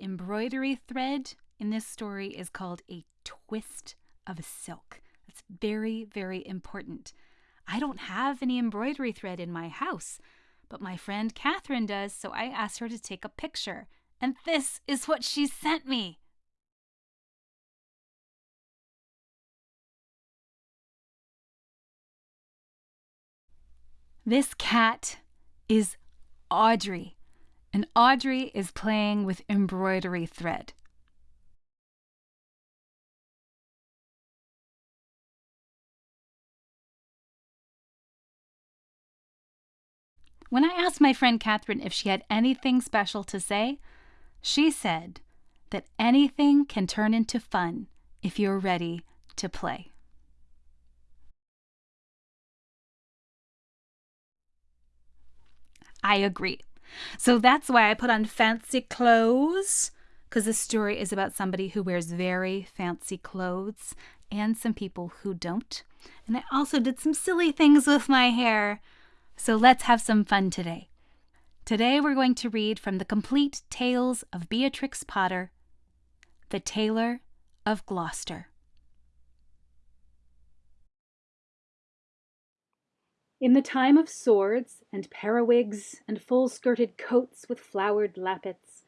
embroidery thread in this story is called a twist of silk. That's very, very important. I don't have any embroidery thread in my house, but my friend Catherine does, so I asked her to take a picture. And this is what she sent me. This cat is Audrey, and Audrey is playing with embroidery thread. When I asked my friend Catherine if she had anything special to say, she said that anything can turn into fun if you're ready to play. I agree. So that's why I put on fancy clothes, because this story is about somebody who wears very fancy clothes and some people who don't. And I also did some silly things with my hair. So let's have some fun today. Today we're going to read from the complete Tales of Beatrix Potter, The Tailor of Gloucester. In the time of swords and periwigs and full-skirted coats with flowered lappets,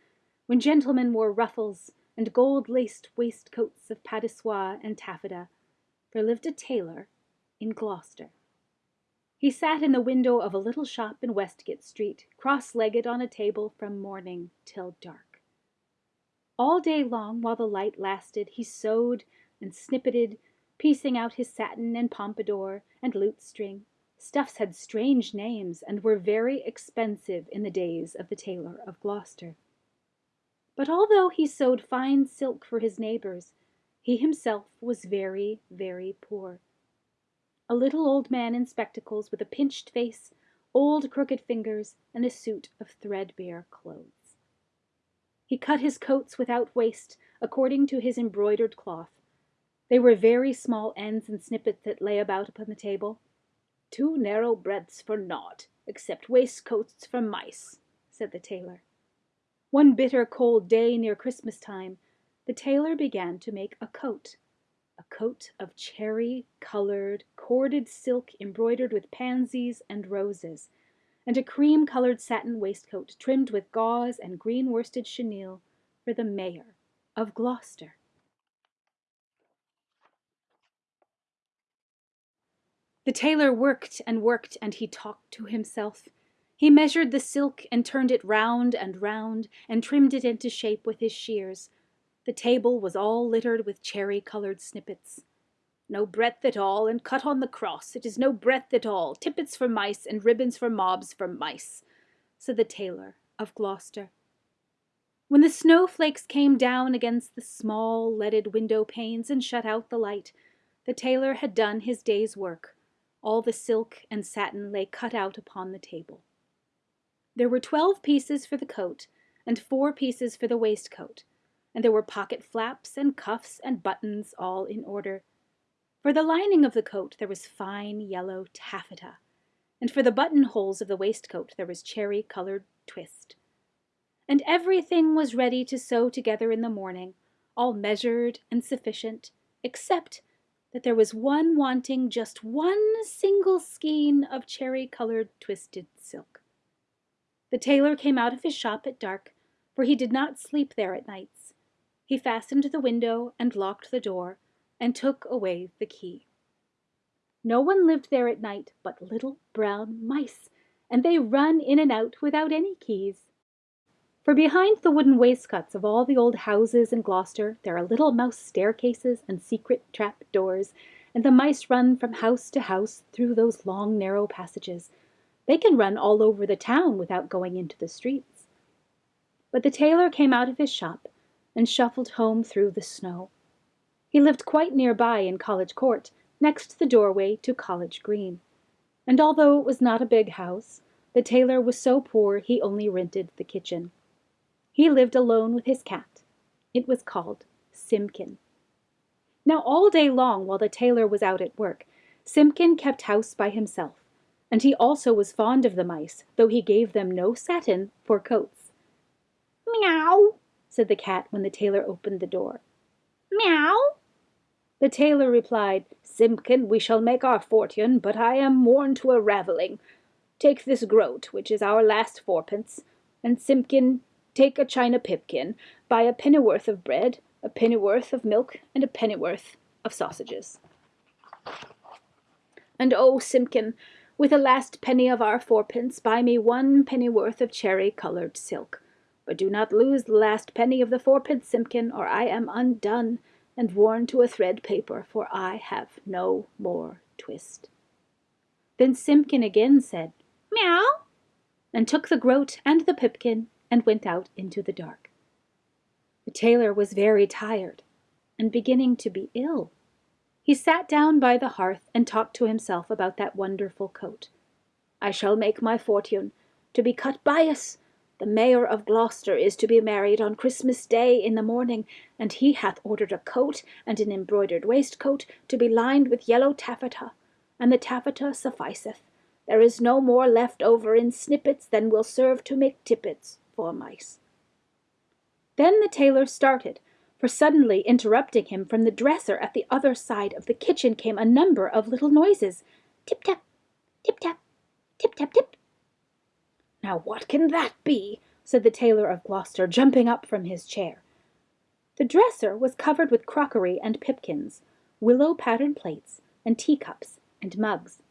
when gentlemen wore ruffles and gold-laced waistcoats of paduasoy and taffeta, there lived a tailor in Gloucester. He sat in the window of a little shop in Westgate Street, cross-legged on a table from morning till dark. All day long, while the light lasted, he sewed and snippeted, piecing out his satin and pompadour and lute-string. Stuffs had strange names and were very expensive in the days of the tailor of Gloucester. But although he sewed fine silk for his neighbours, he himself was very, very poor a little old man in spectacles with a pinched face, old crooked fingers, and a suit of threadbare clothes. He cut his coats without waste, according to his embroidered cloth. They were very small ends and snippets that lay about upon the table. Two narrow breadths for naught, except waistcoats for mice, said the tailor. One bitter cold day near Christmas time, the tailor began to make a coat a coat of cherry colored corded silk embroidered with pansies and roses, and a cream colored satin waistcoat trimmed with gauze and green worsted chenille for the mayor of Gloucester. The tailor worked and worked, and he talked to himself. He measured the silk and turned it round and round, and trimmed it into shape with his shears. The table was all littered with cherry-coloured snippets. No breadth at all, and cut on the cross. It is no breadth at all. Tippets for mice, and ribbons for mobs for mice, said the tailor of Gloucester. When the snowflakes came down against the small leaded window panes and shut out the light, the tailor had done his day's work. All the silk and satin lay cut out upon the table. There were twelve pieces for the coat, and four pieces for the waistcoat, and there were pocket flaps and cuffs and buttons all in order. For the lining of the coat there was fine yellow taffeta, and for the buttonholes of the waistcoat there was cherry-coloured twist. And everything was ready to sew together in the morning, all measured and sufficient, except that there was one wanting just one single skein of cherry-coloured twisted silk. The tailor came out of his shop at dark, for he did not sleep there at nights, he fastened the window and locked the door, and took away the key. No one lived there at night but little brown mice, and they run in and out without any keys. For behind the wooden wainscots of all the old houses in Gloucester there are little mouse staircases and secret trap doors, and the mice run from house to house through those long narrow passages. They can run all over the town without going into the streets. But the tailor came out of his shop and shuffled home through the snow. He lived quite near by in College Court, next the doorway to College Green. And although it was not a big house, the tailor was so poor he only rented the kitchen. He lived alone with his cat. It was called Simpkin. Now all day long while the tailor was out at work, Simpkin kept house by himself, and he also was fond of the mice, though he gave them no satin for coats. Meow! said the cat when the tailor opened the door. Meow. The tailor replied, Simpkin, we shall make our fortune, but I am worn to a ravelling. Take this groat, which is our last fourpence, and Simpkin, take a china pipkin, buy a pennyworth of bread, a pennyworth of milk, and a pennyworth of sausages. And oh, Simpkin, with the last penny of our fourpence, buy me one pennyworth of cherry-coloured silk. But do not lose the last penny of the fourpence, Simpkin, or I am undone and worn to a thread paper, for I have no more twist. Then Simpkin again said, Meow, and took the groat and the pipkin and went out into the dark. The tailor was very tired and beginning to be ill. He sat down by the hearth and talked to himself about that wonderful coat. I shall make my fortune, to be cut bias, the Mayor of Gloucester is to be married on Christmas Day in the morning, and he hath ordered a coat and an embroidered waistcoat to be lined with yellow taffeta, and the taffeta sufficeth. There is no more left over in snippets than will serve to make tippets for mice. Then the tailor started, for suddenly interrupting him from the dresser at the other side of the kitchen came a number of little noises. Tip-tap, tip-tap, tip-tap-tip. Now what can that be? said the tailor of Gloucester, jumping up from his chair. The dresser was covered with crockery and pipkins, willow patterned plates, and teacups and mugs.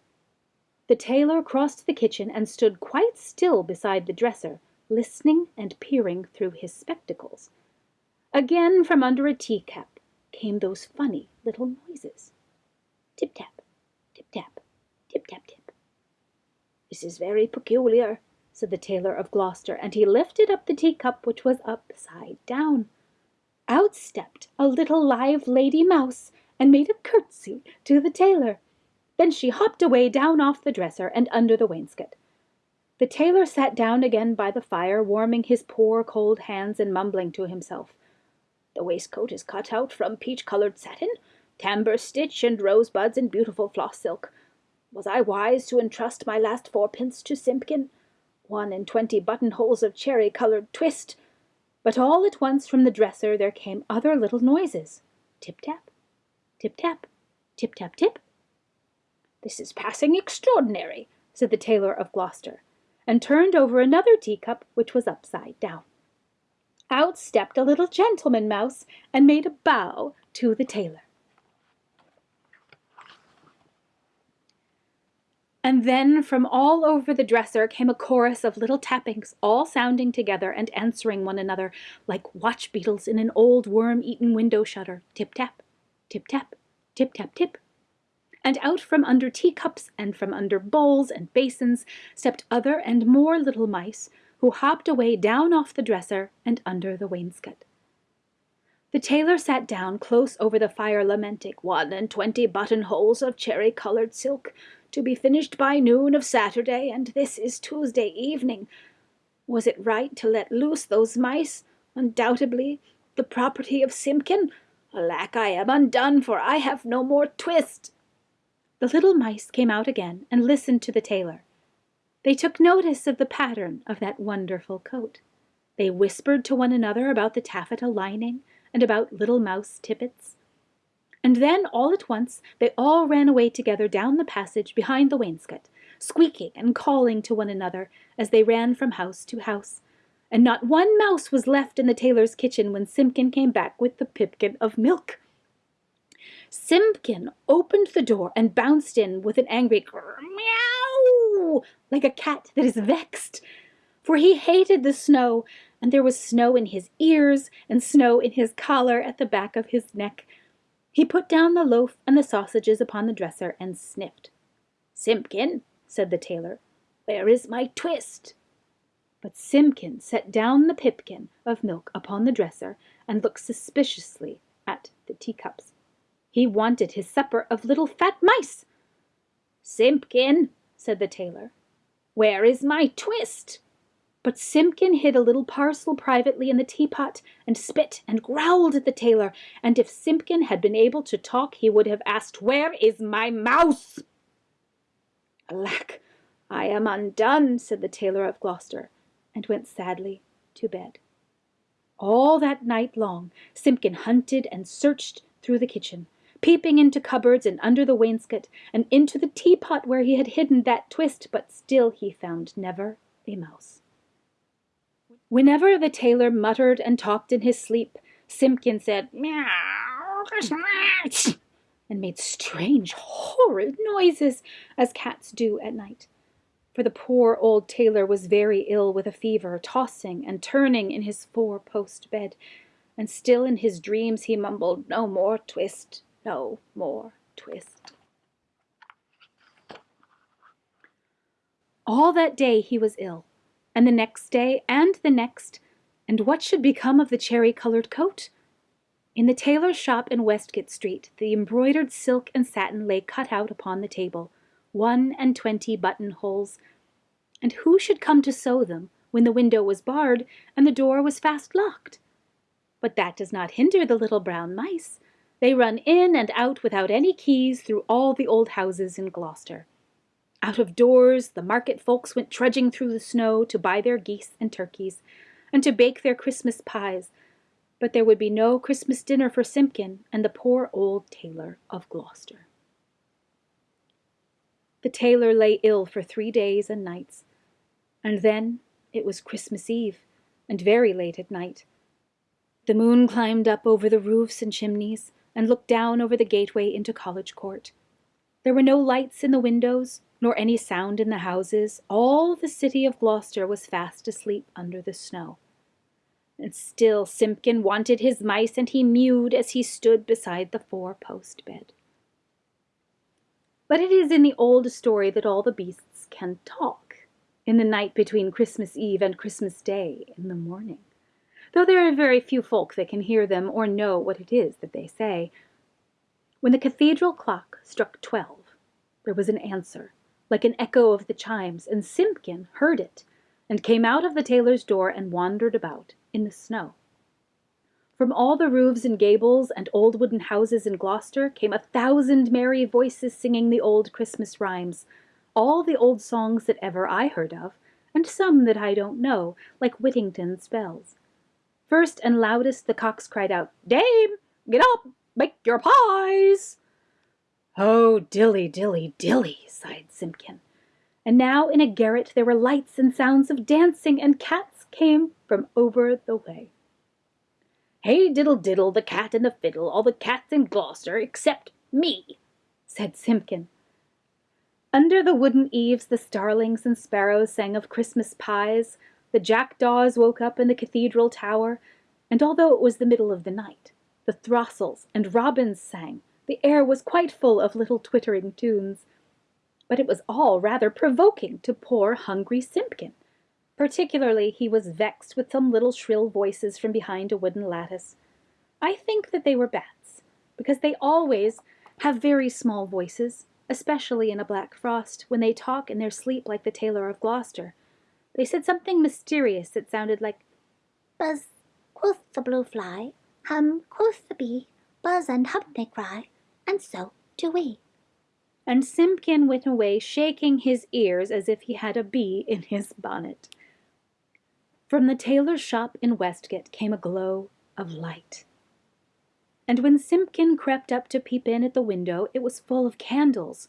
The tailor crossed the kitchen and stood quite still beside the dresser, listening and peering through his spectacles. Again from under a teacup came those funny little noises. Tip-tap, tip-tap, tip-tap-tip. This is very peculiar, said the tailor of Gloucester, and he lifted up the teacup which was upside down. Out stepped a little live lady mouse and made a curtsy to the tailor. Then she hopped away down off the dresser and under the wainscot. The tailor sat down again by the fire, warming his poor cold hands and mumbling to himself. The waistcoat is cut out from peach-coloured satin, tambour stitch and rosebuds and beautiful floss silk. Was I wise to entrust my last fourpence to Simpkin? one and twenty buttonholes of cherry-coloured twist. But all at once from the dresser there came other little noises. Tip-tap, tip-tap, tip-tap-tip. This is passing extraordinary, said the tailor of Gloucester, and turned over another teacup which was upside down. Out stepped a little gentleman mouse and made a bow to the tailor. And then from all over the dresser came a chorus of little tappings, all sounding together and answering one another like watch beetles in an old worm-eaten window shutter. Tip-tap, tip-tap, tip-tap-tip. And out from under teacups and from under bowls and basins stepped other and more little mice, who hopped away down off the dresser and under the wainscot. The tailor sat down close over the fire lamenting, one and twenty buttonholes of cherry-coloured silk, to be finished by noon of Saturday, and this is Tuesday evening. Was it right to let loose those mice? Undoubtedly the property of Simpkin. Alack, I am undone, for I have no more twist. The little mice came out again and listened to the tailor. They took notice of the pattern of that wonderful coat. They whispered to one another about the taffeta lining and about little mouse tippets. And then, all at once, they all ran away together down the passage behind the wainscot, squeaking and calling to one another as they ran from house to house. And not one mouse was left in the tailor's kitchen when Simpkin came back with the pipkin of milk. Simpkin opened the door and bounced in with an angry meow, like a cat that is vexed, for he hated the snow, and there was snow in his ears and snow in his collar at the back of his neck, he put down the loaf and the sausages upon the dresser and sniffed. Simpkin, said the tailor, where is my twist? But Simpkin set down the pipkin of milk upon the dresser and looked suspiciously at the teacups. He wanted his supper of little fat mice. Simpkin, said the tailor, where is my twist? But Simpkin hid a little parcel privately in the teapot, and spit and growled at the tailor, and if Simpkin had been able to talk he would have asked, Where is my mouse? Alack, I am undone, said the tailor of Gloucester, and went sadly to bed. All that night long Simpkin hunted and searched through the kitchen, peeping into cupboards and under the wainscot, and into the teapot where he had hidden that twist, but still he found never a mouse. Whenever the tailor muttered and talked in his sleep, Simpkin said meow and made strange, horrid noises, as cats do at night. For the poor old tailor was very ill with a fever, tossing and turning in his four-post bed, and still in his dreams he mumbled, No more twist, no more twist. All that day he was ill, and the next day and the next, and what should become of the cherry-coloured coat? In the tailor's shop in Westgate Street the embroidered silk and satin lay cut out upon the table, one and twenty buttonholes, and who should come to sew them when the window was barred and the door was fast locked? But that does not hinder the little brown mice. They run in and out without any keys through all the old houses in Gloucester. Out of doors the market folks went trudging through the snow to buy their geese and turkeys, and to bake their Christmas pies, but there would be no Christmas dinner for Simpkin and the poor old tailor of Gloucester. The tailor lay ill for three days and nights, and then it was Christmas Eve, and very late at night. The moon climbed up over the roofs and chimneys, and looked down over the gateway into College Court. There were no lights in the windows, nor any sound in the houses. All the city of Gloucester was fast asleep under the snow. And still Simpkin wanted his mice, and he mewed as he stood beside the four-post bed. But it is in the old story that all the beasts can talk, in the night between Christmas Eve and Christmas Day in the morning though there are very few folk that can hear them or know what it is that they say. When the cathedral clock struck twelve, there was an answer, like an echo of the chimes, and Simpkin heard it, and came out of the tailor's door and wandered about in the snow. From all the roofs and gables and old wooden houses in Gloucester came a thousand merry voices singing the old Christmas rhymes, all the old songs that ever I heard of, and some that I don't know, like Whittington's bells. First and loudest the cocks cried out, Dame, get up, make your pies. Oh, dilly, dilly, dilly, sighed Simpkin. And now in a garret there were lights and sounds of dancing, and cats came from over the way. Hey, diddle, diddle, the cat and the fiddle, all the cats in Gloucester except me, said Simpkin. Under the wooden eaves the starlings and sparrows sang of Christmas pies, the jackdaws woke up in the cathedral tower, and although it was the middle of the night, the throstles and robins sang, the air was quite full of little twittering tunes. But it was all rather provoking to poor hungry Simpkin. Particularly he was vexed with some little shrill voices from behind a wooden lattice. I think that they were bats, because they always have very small voices, especially in a black frost, when they talk in their sleep like the tailor of Gloucester. They said something mysterious that sounded like Buzz, quoth the blue fly, hum, quoth the bee, buzz and hum they cry, and so do we. And Simpkin went away shaking his ears as if he had a bee in his bonnet. From the tailor's shop in Westgate came a glow of light. And when Simpkin crept up to peep in at the window, it was full of candles.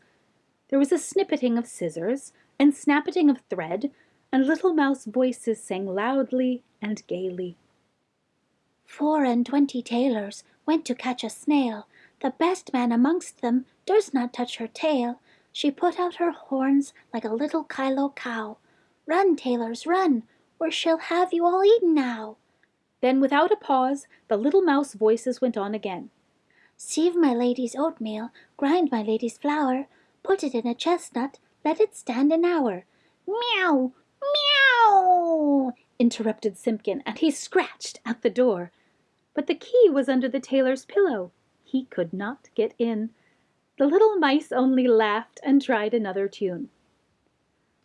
There was a snippeting of scissors, and snappeting of thread, and little mouse voices sang loudly and gaily. Four and twenty tailors went to catch a snail. The best man amongst them durst not touch her tail. She put out her horns like a little Kyloe cow. Run, tailors, run, or she'll have you all eaten now. Then without a pause the little mouse voices went on again. Sieve my lady's oatmeal, grind my lady's flour, put it in a chestnut, let it stand an hour. Meow! Interrupted Simpkin, and he scratched at the door. But the key was under the tailor's pillow. He could not get in. The little mice only laughed and tried another tune.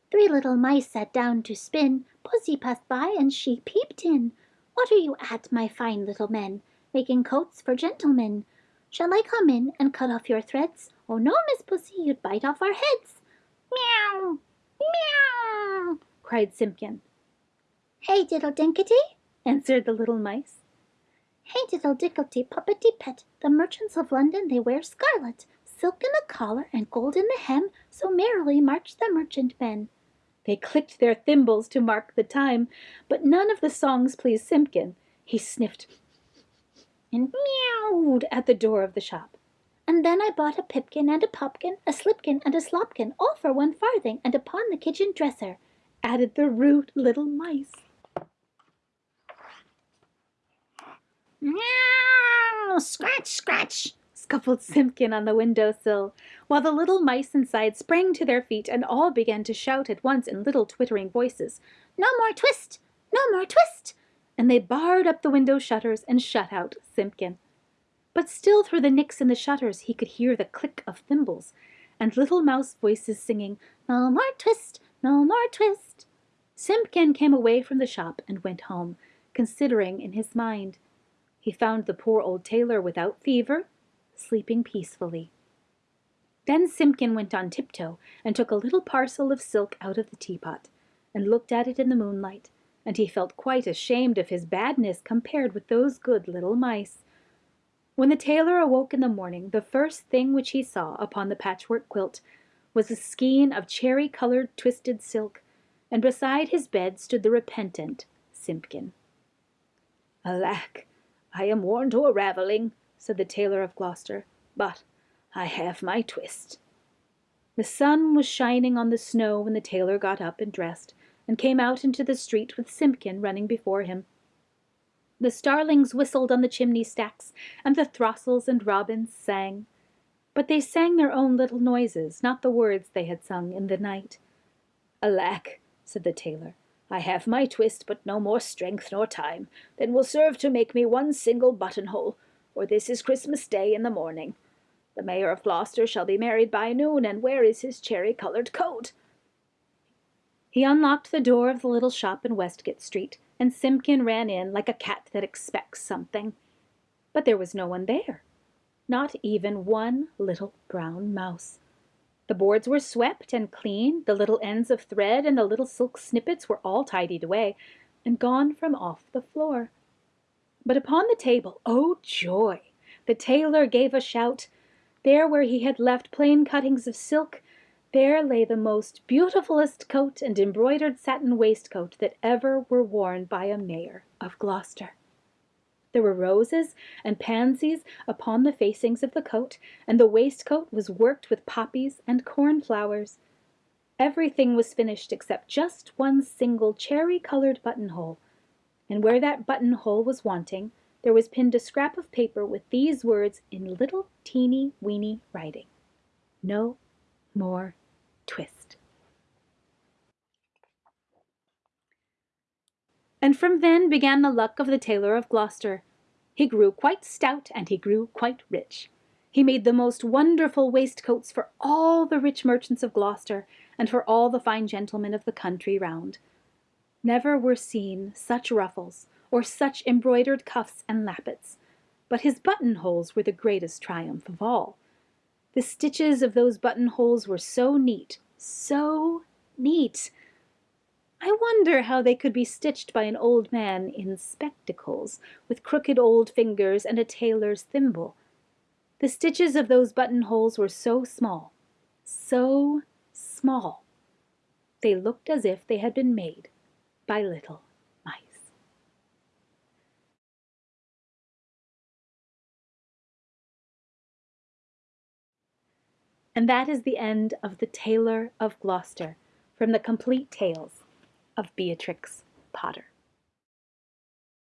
Three little mice sat down to spin. Pussy passed by, and she peeped in. What are you at, my fine little men? Making coats for gentlemen. Shall I come in and cut off your threads? Oh no, Miss Pussy, you'd bite off our heads. Meow! Meow! cried Simpkin. Hey, diddle dinkety, answered the little mice. Hey diddle dicklety puppety pet, the merchants of London they wear scarlet, silk in the collar and gold in the hem, so merrily march the merchantmen. They clicked their thimbles to mark the time, but none of the songs pleased Simpkin. He sniffed and meowed at the door of the shop. And then I bought a pipkin and a popkin, a slipkin and a slopkin, all for one farthing, and upon the kitchen dresser, added the rude little mice. Meow! Scratch, scratch! scuffled Simpkin on the window sill, while the little mice inside sprang to their feet and all began to shout at once in little twittering voices, No more twist! No more twist! And they barred up the window shutters and shut out Simpkin. But still through the nicks in the shutters he could hear the click of thimbles, and little mouse voices singing, No more twist! No more twist! Simpkin came away from the shop and went home, considering in his mind. He found the poor old tailor without fever, sleeping peacefully. Then Simpkin went on tiptoe and took a little parcel of silk out of the teapot, and looked at it in the moonlight, and he felt quite ashamed of his badness compared with those good little mice. When the tailor awoke in the morning, the first thing which he saw upon the patchwork quilt was a skein of cherry-coloured twisted silk, and beside his bed stood the repentant Simpkin. Alack! I am worn to a ravelling, said the tailor of Gloucester, but I have my twist. The sun was shining on the snow when the tailor got up and dressed, and came out into the street with Simpkin running before him. The starlings whistled on the chimney stacks, and the throstles and robins sang. But they sang their own little noises, not the words they had sung in the night. Alack, said the tailor, I have my twist, but no more strength nor time than will serve to make me one single buttonhole, for this is Christmas Day in the morning. The Mayor of Gloucester shall be married by noon, and where is his cherry-coloured coat? He unlocked the door of the little shop in Westgate Street, and Simpkin ran in like a cat that expects something. But there was no one there, not even one little brown mouse. The boards were swept and clean, the little ends of thread and the little silk snippets were all tidied away, and gone from off the floor. But upon the table, oh joy! The tailor gave a shout. There where he had left plain cuttings of silk, there lay the most beautifulest coat and embroidered satin waistcoat that ever were worn by a mayor of Gloucester. There were roses and pansies upon the facings of the coat, and the waistcoat was worked with poppies and cornflowers. Everything was finished except just one single cherry-coloured buttonhole, and where that buttonhole was wanting, there was pinned a scrap of paper with these words in little teeny weeny writing. No more twist. And from then began the luck of the tailor of Gloucester. He grew quite stout and he grew quite rich. He made the most wonderful waistcoats for all the rich merchants of Gloucester and for all the fine gentlemen of the country round. Never were seen such ruffles or such embroidered cuffs and lappets, but his buttonholes were the greatest triumph of all. The stitches of those buttonholes were so neat, so neat, I wonder how they could be stitched by an old man in spectacles, with crooked old fingers and a tailor's thimble. The stitches of those buttonholes were so small, so small. They looked as if they had been made by little mice. And that is the end of The Tailor of Gloucester from the Complete Tales of Beatrix Potter.